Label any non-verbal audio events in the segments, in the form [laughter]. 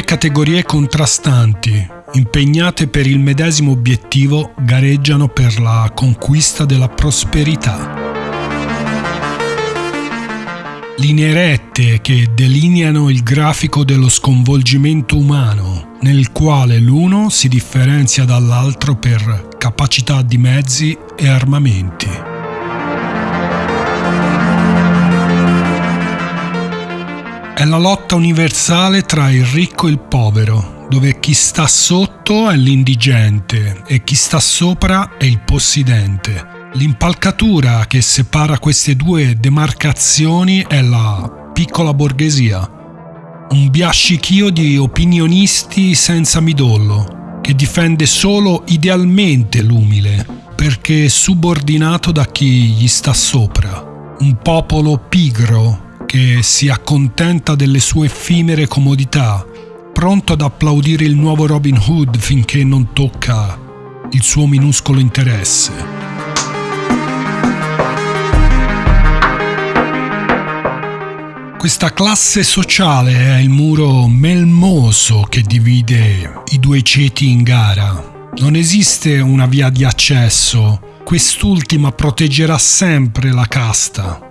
due categorie contrastanti, impegnate per il medesimo obiettivo, gareggiano per la conquista della prosperità. Linee rette che delineano il grafico dello sconvolgimento umano, nel quale l'uno si differenzia dall'altro per capacità di mezzi e armamenti. È la lotta universale tra il ricco e il povero, dove chi sta sotto è l'indigente e chi sta sopra è il possidente. L'impalcatura che separa queste due demarcazioni è la piccola borghesia, un biascichio di opinionisti senza midollo, che difende solo idealmente l'umile, perché subordinato da chi gli sta sopra, un popolo pigro che si accontenta delle sue effimere comodità, pronto ad applaudire il nuovo Robin Hood finché non tocca il suo minuscolo interesse. Questa classe sociale è il muro melmoso che divide i due ceti in gara. Non esiste una via di accesso, quest'ultima proteggerà sempre la casta.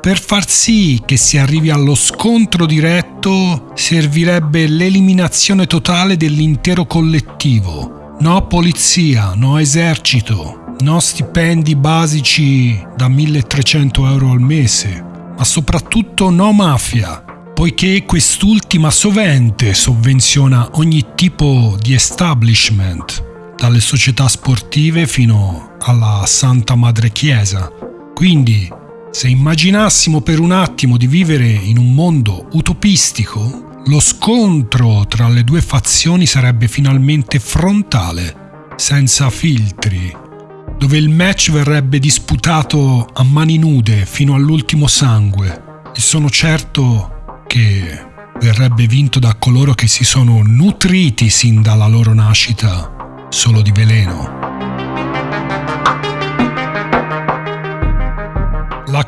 Per far sì che si arrivi allo scontro diretto servirebbe l'eliminazione totale dell'intero collettivo. No polizia, no esercito, no stipendi basici da 1300 euro al mese ma soprattutto no mafia, poiché quest'ultima sovente sovvenziona ogni tipo di establishment, dalle società sportive fino alla Santa Madre Chiesa. Quindi, se immaginassimo per un attimo di vivere in un mondo utopistico, lo scontro tra le due fazioni sarebbe finalmente frontale, senza filtri, dove il match verrebbe disputato a mani nude fino all'ultimo sangue e sono certo che verrebbe vinto da coloro che si sono nutriti sin dalla loro nascita solo di veleno.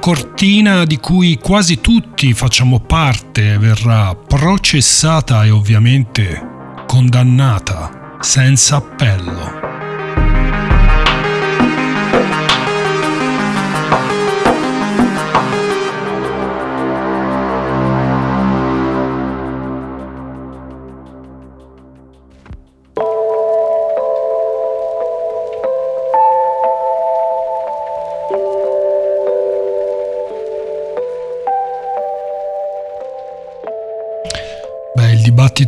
Cortina di cui quasi tutti facciamo parte verrà processata e ovviamente condannata senza appello.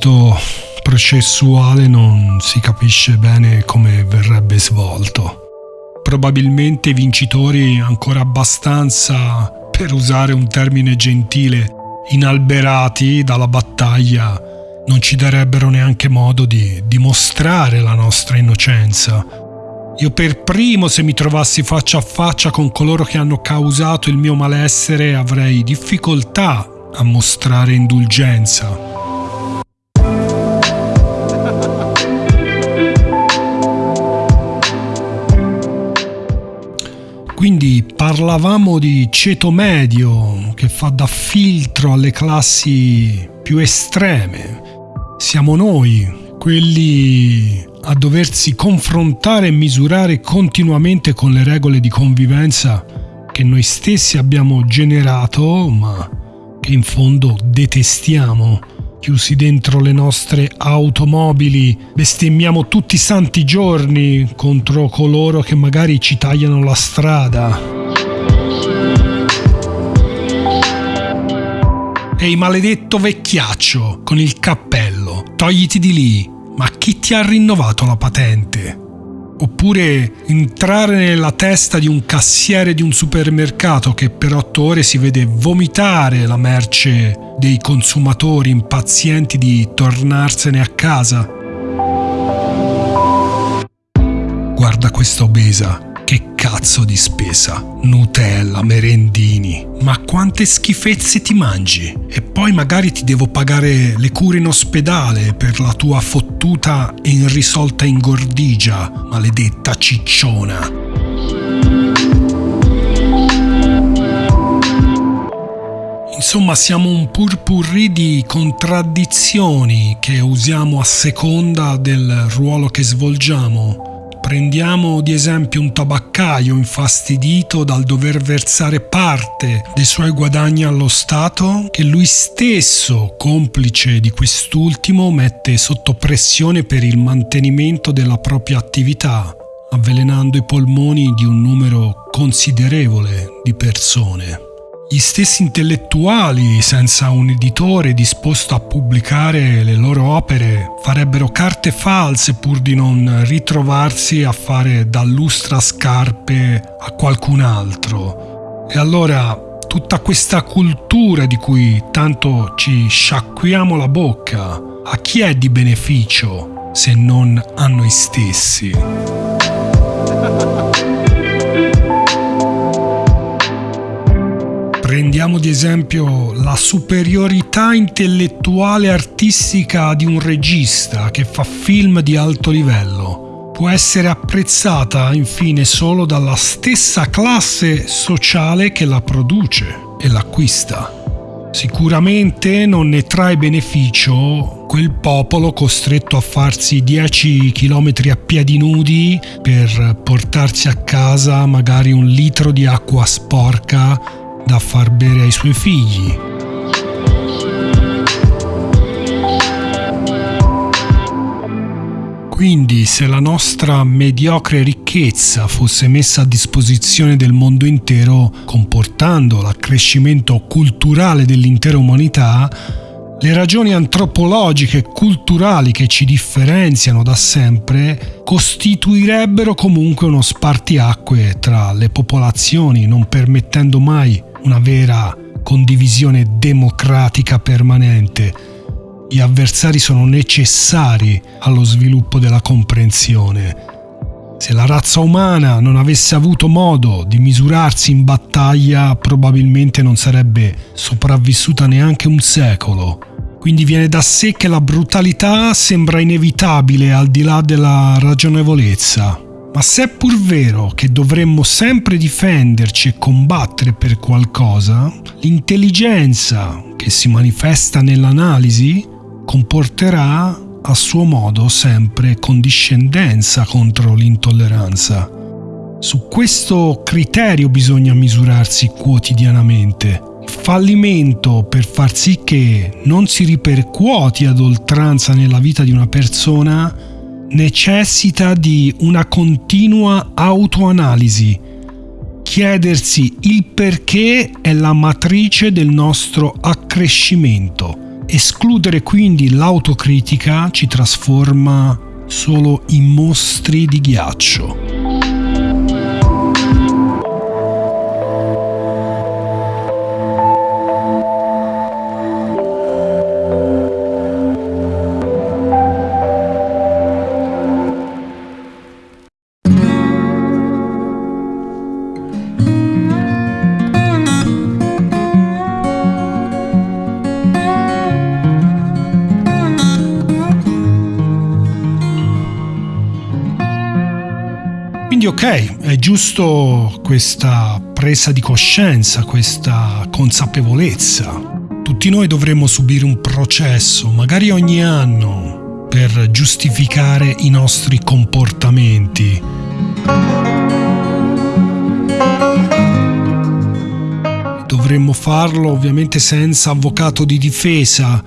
Dibattito processuale non si capisce bene come verrebbe svolto. Probabilmente i vincitori ancora abbastanza, per usare un termine gentile, inalberati dalla battaglia, non ci darebbero neanche modo di dimostrare la nostra innocenza. Io per primo, se mi trovassi faccia a faccia con coloro che hanno causato il mio malessere, avrei difficoltà a mostrare indulgenza. Quindi parlavamo di ceto medio che fa da filtro alle classi più estreme. Siamo noi, quelli a doversi confrontare e misurare continuamente con le regole di convivenza che noi stessi abbiamo generato, ma che in fondo detestiamo chiusi dentro le nostre automobili, bestemmiamo tutti i santi giorni contro coloro che magari ci tagliano la strada. Ehi maledetto vecchiaccio con il cappello, togliti di lì, ma chi ti ha rinnovato la patente? Oppure entrare nella testa di un cassiere di un supermercato che per otto ore si vede vomitare la merce dei consumatori impazienti di tornarsene a casa. Guarda questa obesa, che cazzo di spesa? Nutella, merendini. Ma quante schifezze ti mangi? E poi magari ti devo pagare le cure in ospedale per la tua fottuta e irrisolta ingordigia, maledetta cicciona. Insomma, siamo un purpurri di contraddizioni che usiamo a seconda del ruolo che svolgiamo. Prendiamo di esempio un tabaccaio infastidito dal dover versare parte dei suoi guadagni allo Stato, che lui stesso, complice di quest'ultimo, mette sotto pressione per il mantenimento della propria attività, avvelenando i polmoni di un numero considerevole di persone. Gli stessi intellettuali, senza un editore disposto a pubblicare le loro opere, farebbero carte false pur di non ritrovarsi a fare da lustra scarpe a qualcun altro. E allora tutta questa cultura di cui tanto ci sciacquiamo la bocca, a chi è di beneficio se non a noi stessi? Prendiamo di esempio la superiorità intellettuale artistica di un regista che fa film di alto livello. Può essere apprezzata infine solo dalla stessa classe sociale che la produce e l'acquista. Sicuramente non ne trae beneficio quel popolo costretto a farsi 10 km a piedi nudi per portarsi a casa magari un litro di acqua sporca da far bere ai suoi figli. Quindi se la nostra mediocre ricchezza fosse messa a disposizione del mondo intero, comportando l'accrescimento culturale dell'intera umanità, le ragioni antropologiche e culturali che ci differenziano da sempre costituirebbero comunque uno spartiacque tra le popolazioni, non permettendo mai una vera condivisione democratica permanente. Gli avversari sono necessari allo sviluppo della comprensione. Se la razza umana non avesse avuto modo di misurarsi in battaglia, probabilmente non sarebbe sopravvissuta neanche un secolo. Quindi viene da sé che la brutalità sembra inevitabile al di là della ragionevolezza. Ma se è pur vero che dovremmo sempre difenderci e combattere per qualcosa, l'intelligenza che si manifesta nell'analisi comporterà a suo modo sempre condiscendenza contro l'intolleranza. Su questo criterio bisogna misurarsi quotidianamente. Il fallimento per far sì che non si ripercuoti ad oltranza nella vita di una persona necessita di una continua autoanalisi. Chiedersi il perché è la matrice del nostro accrescimento. Escludere quindi l'autocritica ci trasforma solo in mostri di ghiaccio. È giusto questa presa di coscienza, questa consapevolezza. Tutti noi dovremmo subire un processo, magari ogni anno, per giustificare i nostri comportamenti. Dovremmo farlo ovviamente senza avvocato di difesa.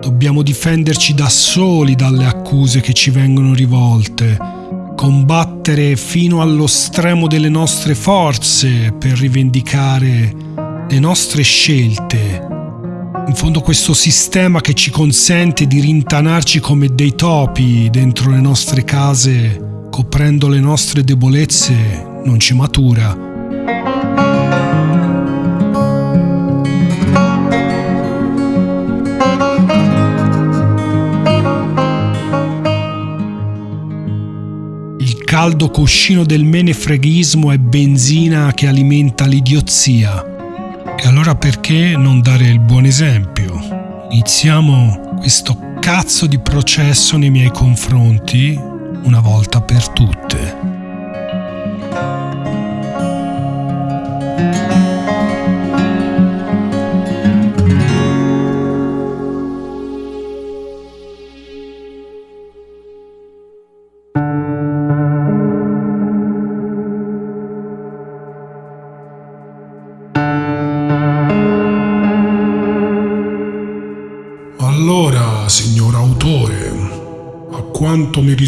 Dobbiamo difenderci da soli dalle accuse che ci vengono rivolte combattere fino allo stremo delle nostre forze per rivendicare le nostre scelte. In fondo questo sistema che ci consente di rintanarci come dei topi dentro le nostre case, coprendo le nostre debolezze, non ci matura. Caldo cuscino del menefreghismo è benzina che alimenta l'idiozia. E allora perché non dare il buon esempio? Iniziamo questo cazzo di processo nei miei confronti una volta per tutte.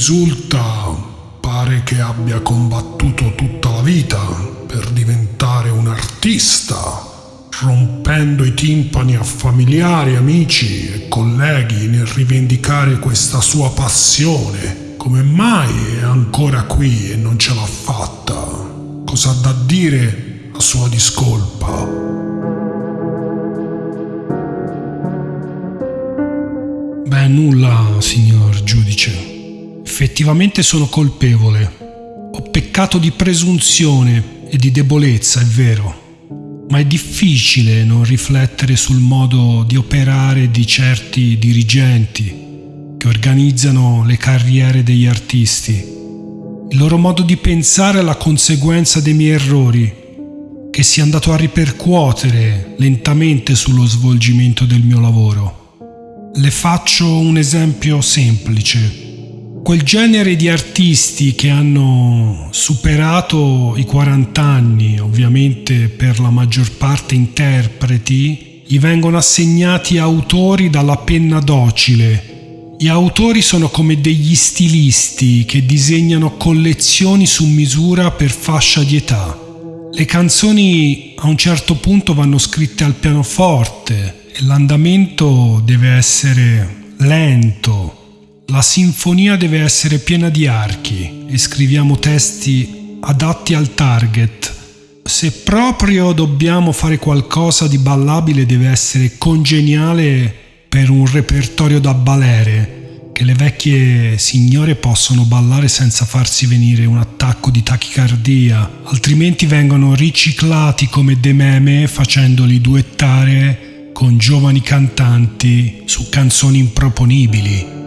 Risulta, pare che abbia combattuto tutta la vita per diventare un artista, rompendo i timpani a familiari, amici e colleghi nel rivendicare questa sua passione. Come mai è ancora qui e non ce l'ha fatta? Cosa ha da dire a sua discolpa? Beh, nulla, signor giudice. Effettivamente sono colpevole. Ho peccato di presunzione e di debolezza, è vero. Ma è difficile non riflettere sul modo di operare di certi dirigenti che organizzano le carriere degli artisti. Il loro modo di pensare è la conseguenza dei miei errori, che si è andato a ripercuotere lentamente sullo svolgimento del mio lavoro. Le faccio un esempio semplice. Quel genere di artisti che hanno superato i 40 anni, ovviamente per la maggior parte interpreti, gli vengono assegnati autori dalla penna docile. Gli autori sono come degli stilisti che disegnano collezioni su misura per fascia di età. Le canzoni a un certo punto vanno scritte al pianoforte, l'andamento deve essere lento, la sinfonia deve essere piena di archi e scriviamo testi adatti al target. Se proprio dobbiamo fare qualcosa di ballabile deve essere congeniale per un repertorio da balere, che le vecchie signore possono ballare senza farsi venire un attacco di tachicardia, altrimenti vengono riciclati come dei meme facendoli duettare con giovani cantanti su canzoni improponibili.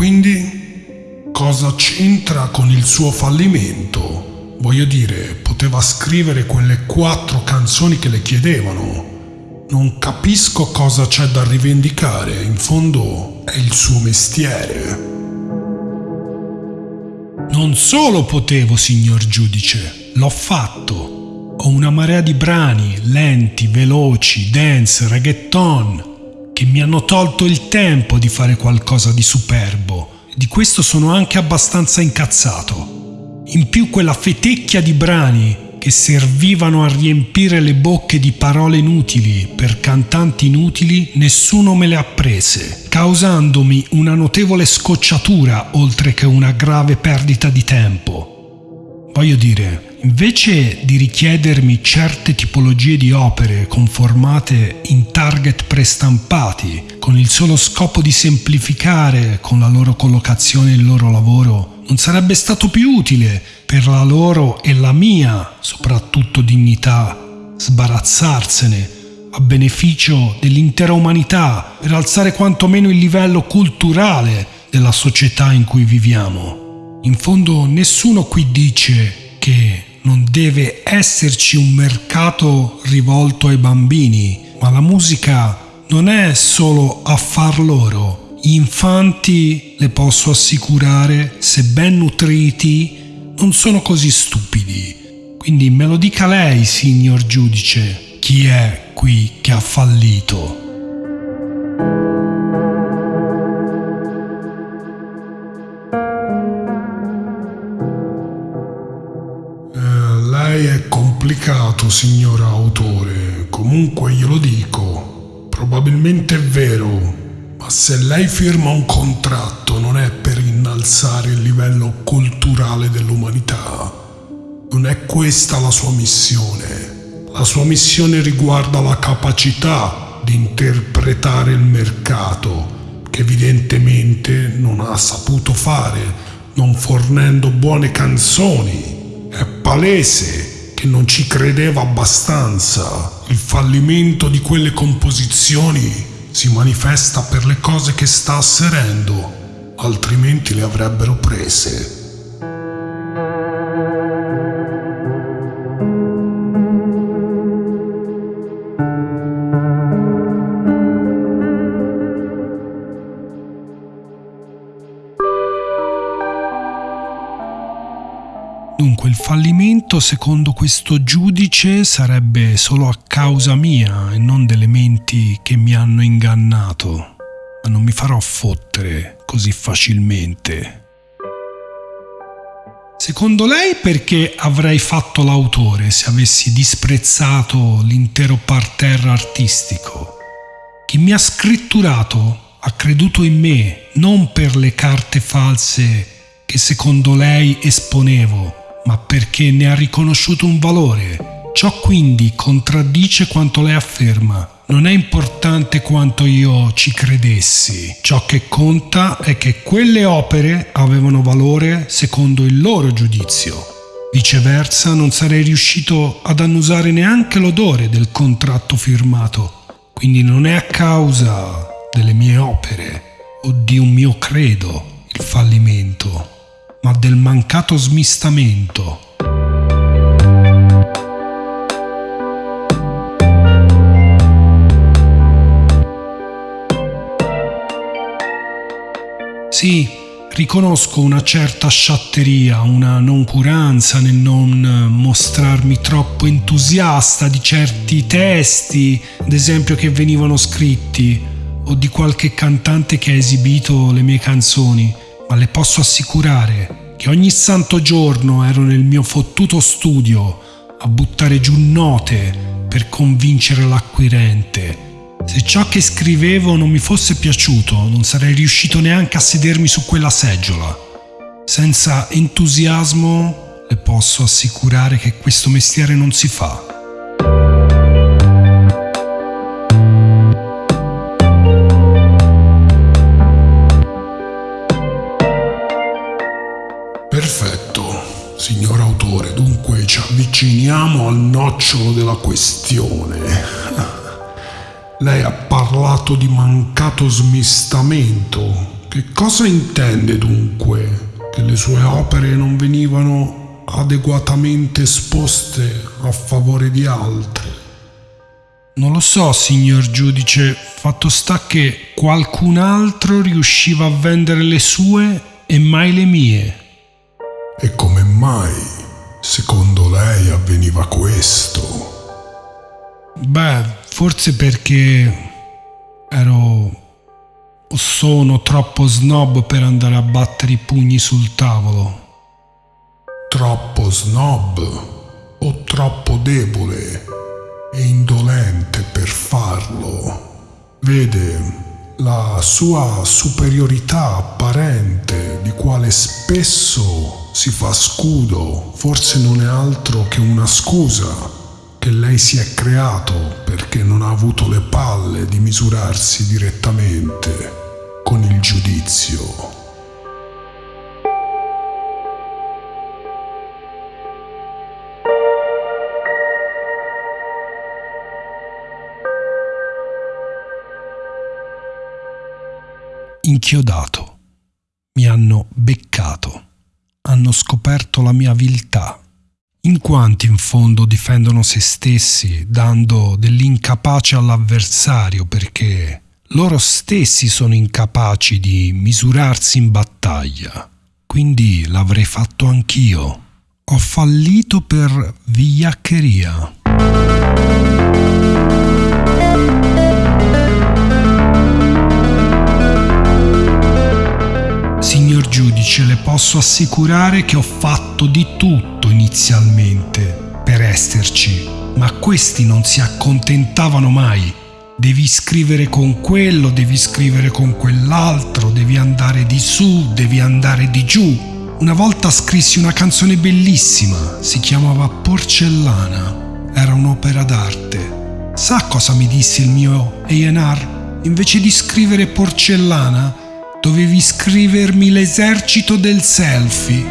Quindi cosa c'entra con il suo fallimento? Voglio dire, poteva scrivere quelle quattro canzoni che le chiedevano. Non capisco cosa c'è da rivendicare, in fondo è il suo mestiere. Non solo potevo, signor giudice, L'ho fatto. Ho una marea di brani lenti, veloci, dance, reggaeton, che mi hanno tolto il tempo di fare qualcosa di superbo. Di questo sono anche abbastanza incazzato. In più quella fetecchia di brani che servivano a riempire le bocche di parole inutili per cantanti inutili, nessuno me le ha prese, causandomi una notevole scocciatura oltre che una grave perdita di tempo. Voglio dire, Invece di richiedermi certe tipologie di opere conformate in target prestampati, con il solo scopo di semplificare con la loro collocazione il loro lavoro, non sarebbe stato più utile per la loro e la mia, soprattutto dignità, sbarazzarsene a beneficio dell'intera umanità per alzare quantomeno il livello culturale della società in cui viviamo. In fondo nessuno qui dice che non deve esserci un mercato rivolto ai bambini, ma la musica non è solo a far loro. Gli infanti, le posso assicurare, se ben nutriti, non sono così stupidi. Quindi me lo dica lei, signor giudice, chi è qui che ha fallito. Signor autore. Comunque glielo dico. Probabilmente è vero, ma se lei firma un contratto non è per innalzare il livello culturale dell'umanità. Non è questa la sua missione. La sua missione riguarda la capacità di interpretare il mercato, che evidentemente non ha saputo fare, non fornendo buone canzoni. È palese che non ci credeva abbastanza. Il fallimento di quelle composizioni si manifesta per le cose che sta asserendo, altrimenti le avrebbero prese. Fallimento secondo questo giudice sarebbe solo a causa mia e non delle menti che mi hanno ingannato. Ma non mi farò fottere così facilmente. Secondo lei perché avrei fatto l'autore se avessi disprezzato l'intero parterre artistico? Chi mi ha scritturato ha creduto in me non per le carte false che secondo lei esponevo, ma perché ne ha riconosciuto un valore. Ciò quindi contraddice quanto lei afferma. Non è importante quanto io ci credessi. Ciò che conta è che quelle opere avevano valore secondo il loro giudizio. Viceversa non sarei riuscito ad annusare neanche l'odore del contratto firmato. Quindi non è a causa delle mie opere o di un mio credo il fallimento ma del mancato smistamento. Sì, riconosco una certa sciatteria, una noncuranza nel non mostrarmi troppo entusiasta di certi testi, ad esempio che venivano scritti, o di qualche cantante che ha esibito le mie canzoni ma le posso assicurare che ogni santo giorno ero nel mio fottuto studio a buttare giù note per convincere l'acquirente. Se ciò che scrivevo non mi fosse piaciuto, non sarei riuscito neanche a sedermi su quella seggiola. Senza entusiasmo le posso assicurare che questo mestiere non si fa. Avviciniamo al nocciolo della questione. Lei ha parlato di mancato smistamento. Che cosa intende dunque? Che le sue opere non venivano adeguatamente esposte a favore di altre? Non lo so, signor giudice, fatto sta che qualcun altro riusciva a vendere le sue e mai le mie. E come mai? Secondo lei avveniva questo? Beh, forse perché ero o sono troppo snob per andare a battere i pugni sul tavolo. Troppo snob o troppo debole e indolente per farlo? Vede, la sua superiorità apparente, di quale spesso si fa scudo, forse non è altro che una scusa che lei si è creato perché non ha avuto le palle di misurarsi direttamente con il giudizio. Inchiodato, mi hanno beccato, hanno scoperto la mia viltà. In quanti in fondo difendono se stessi dando dell'incapace all'avversario perché loro stessi sono incapaci di misurarsi in battaglia. Quindi l'avrei fatto anch'io. Ho fallito per vigliaccheria. Signor giudice, le posso assicurare che ho fatto di tutto inizialmente per esserci, ma questi non si accontentavano mai. Devi scrivere con quello, devi scrivere con quell'altro, devi andare di su, devi andare di giù. Una volta scrissi una canzone bellissima, si chiamava Porcellana, era un'opera d'arte. Sa cosa mi disse il mio AR? Invece di scrivere porcellana, Dovevi scrivermi l'esercito del selfie.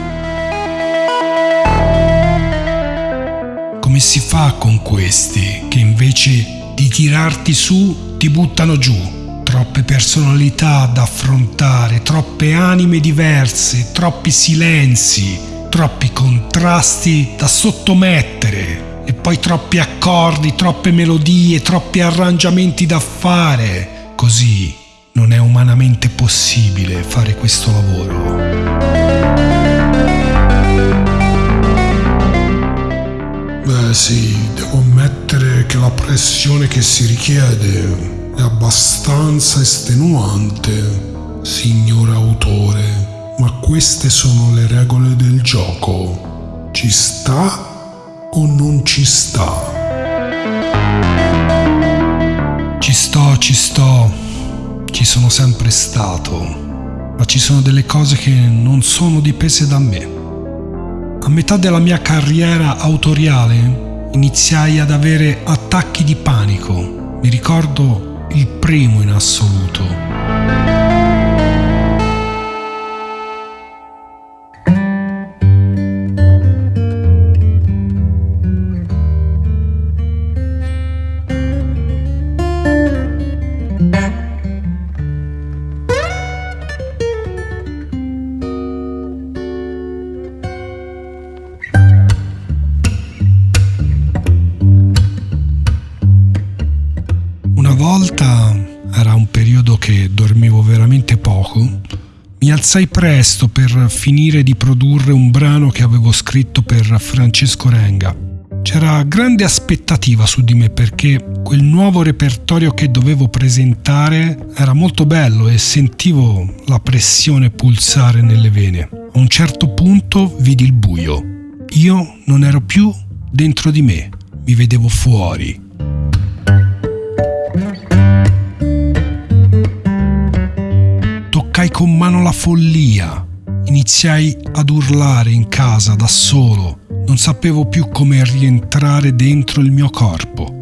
Come si fa con questi che invece di tirarti su ti buttano giù? Troppe personalità da affrontare, troppe anime diverse, troppi silenzi, troppi contrasti da sottomettere e poi troppi accordi, troppe melodie, troppi arrangiamenti da fare. Così non è umanamente possibile fare questo lavoro. sì, devo ammettere che la pressione che si richiede è abbastanza estenuante, signor autore, ma queste sono le regole del gioco. Ci sta o non ci sta? Ci sto, ci sto, ci sono sempre stato, ma ci sono delle cose che non sono dipese da me. A metà della mia carriera autoriale iniziai ad avere attacchi di panico. Mi ricordo il primo in assoluto. Alzai presto per finire di produrre un brano che avevo scritto per Francesco Renga. C'era grande aspettativa su di me perché quel nuovo repertorio che dovevo presentare era molto bello e sentivo la pressione pulsare nelle vene. A un certo punto vidi il buio. Io non ero più dentro di me, mi vedevo fuori toccai con mano la follia. Iniziai ad urlare in casa da solo. Non sapevo più come rientrare dentro il mio corpo.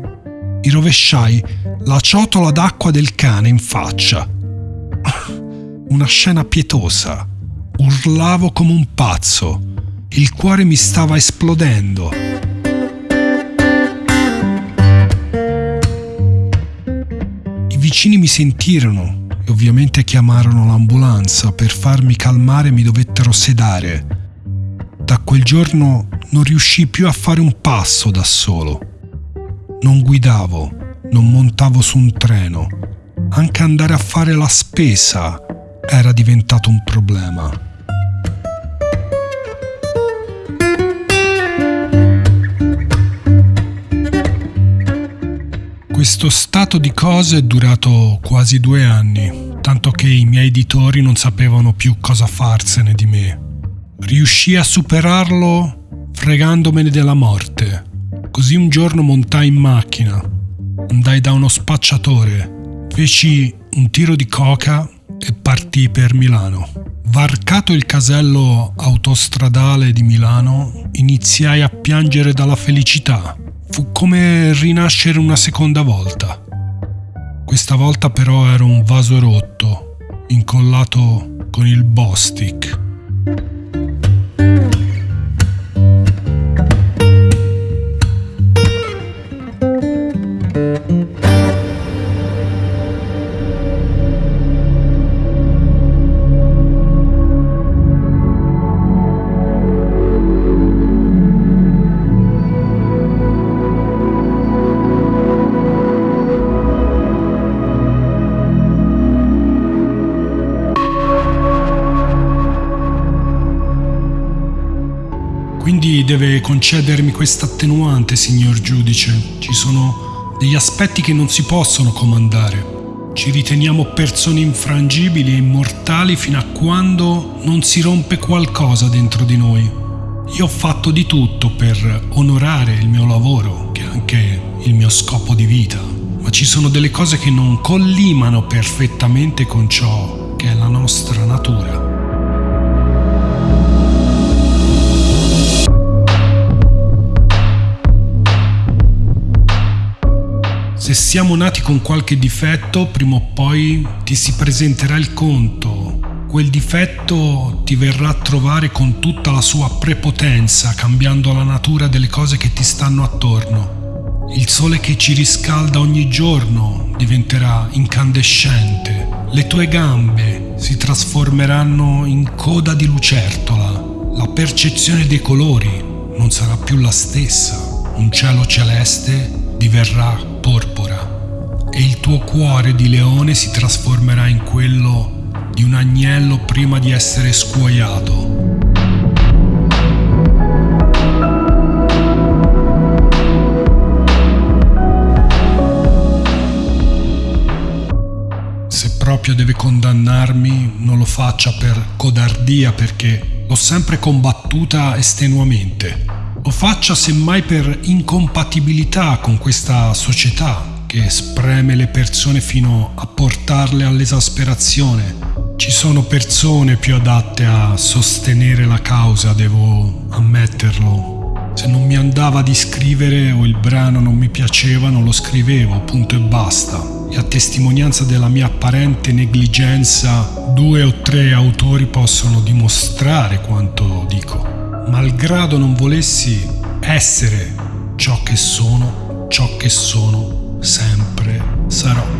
Mi rovesciai la ciotola d'acqua del cane in faccia. [laughs] Una scena pietosa. Urlavo come un pazzo. Il cuore mi stava esplodendo. I vicini mi sentirono e ovviamente chiamarono l'ambulanza. Per farmi calmare mi dovettero sedare. Da quel giorno non riuscii più a fare un passo da solo. Non guidavo, non montavo su un treno. Anche andare a fare la spesa era diventato un problema. Questo stato di cose è durato quasi due anni, tanto che i miei editori non sapevano più cosa farsene di me. Riuscii a superarlo fregandomene della morte. Così un giorno montai in macchina, andai da uno spacciatore, feci un tiro di coca e partii per Milano. Varcato il casello autostradale di Milano, iniziai a piangere dalla felicità Fu come rinascere una seconda volta. Questa volta però era un vaso rotto, incollato con il Bostic. Deve concedermi questa attenuante, signor giudice. Ci sono degli aspetti che non si possono comandare. Ci riteniamo persone infrangibili e immortali fino a quando non si rompe qualcosa dentro di noi. Io ho fatto di tutto per onorare il mio lavoro, che è anche il mio scopo di vita, ma ci sono delle cose che non collimano perfettamente con ciò che è la nostra natura. Se siamo nati con qualche difetto, prima o poi ti si presenterà il conto. Quel difetto ti verrà a trovare con tutta la sua prepotenza, cambiando la natura delle cose che ti stanno attorno. Il sole che ci riscalda ogni giorno diventerà incandescente. Le tue gambe si trasformeranno in coda di lucertola. La percezione dei colori non sarà più la stessa. Un cielo celeste diverrà porpora e il tuo cuore di leone si trasformerà in quello di un agnello prima di essere scuoiato. Se proprio deve condannarmi non lo faccia per codardia perché l'ho sempre combattuta estenuamente. Lo faccia semmai per incompatibilità con questa società che spreme le persone fino a portarle all'esasperazione. Ci sono persone più adatte a sostenere la causa, devo ammetterlo. Se non mi andava di scrivere o il brano non mi piaceva, non lo scrivevo, punto e basta. E a testimonianza della mia apparente negligenza, due o tre autori possono dimostrare quanto dico. Malgrado non volessi essere ciò che sono, ciò che sono sempre sarò.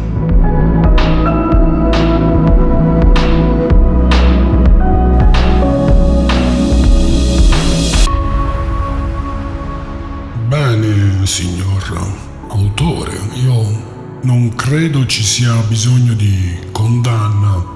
signor autore. Io non credo ci sia bisogno di condanna.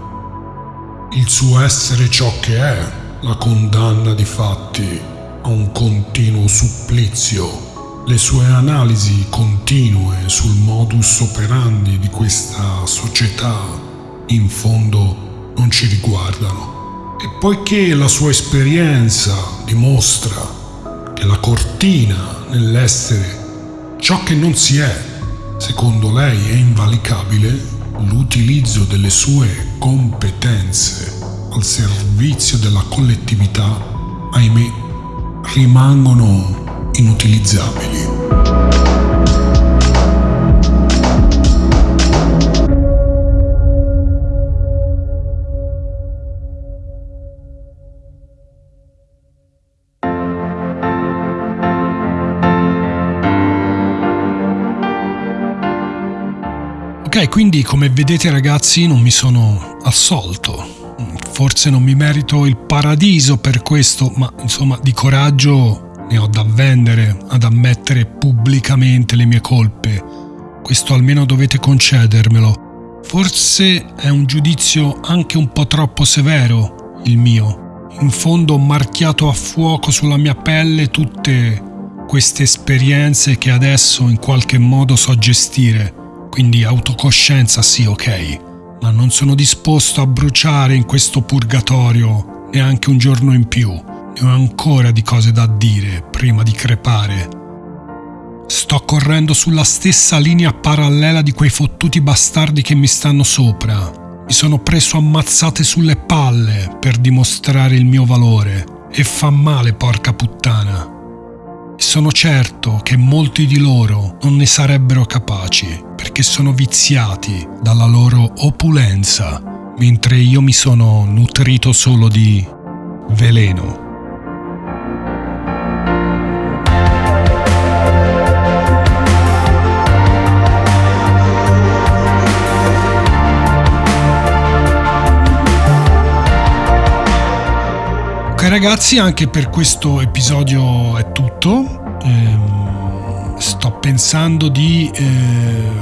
Il suo essere ciò che è, la condanna di fatti a un continuo supplizio. Le sue analisi continue sul modus operandi di questa società in fondo non ci riguardano. E poiché la sua esperienza dimostra che la cortina nell'essere Ciò che non si è, secondo lei, è invalicabile l'utilizzo delle sue competenze al servizio della collettività, ahimè, rimangono inutilizzabili. Ok, quindi come vedete ragazzi non mi sono assolto. Forse non mi merito il paradiso per questo, ma insomma di coraggio ne ho da vendere ad ammettere pubblicamente le mie colpe. Questo almeno dovete concedermelo. Forse è un giudizio anche un po' troppo severo il mio. In fondo ho marchiato a fuoco sulla mia pelle tutte queste esperienze che adesso in qualche modo so gestire quindi autocoscienza sì, ok, ma non sono disposto a bruciare in questo purgatorio neanche un giorno in più. Ne ho ancora di cose da dire prima di crepare. Sto correndo sulla stessa linea parallela di quei fottuti bastardi che mi stanno sopra. Mi sono preso ammazzate sulle palle per dimostrare il mio valore. E fa male, porca puttana. Sono certo che molti di loro non ne sarebbero capaci perché sono viziati dalla loro opulenza, mentre io mi sono nutrito solo di veleno. Ok ragazzi, anche per questo episodio è tutto. Ehm sto pensando di eh,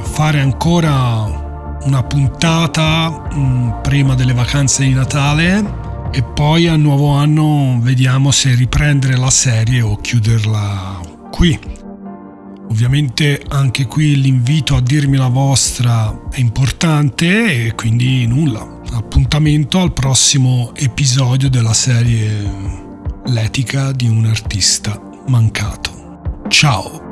fare ancora una puntata mh, mm, prima delle vacanze di Natale e poi al nuovo anno vediamo se riprendere la serie o chiuderla qui. Ovviamente anche qui l'invito a dirmi la vostra è importante e quindi nulla. Appuntamento al prossimo episodio della serie L'etica di un artista mancato. Ciao!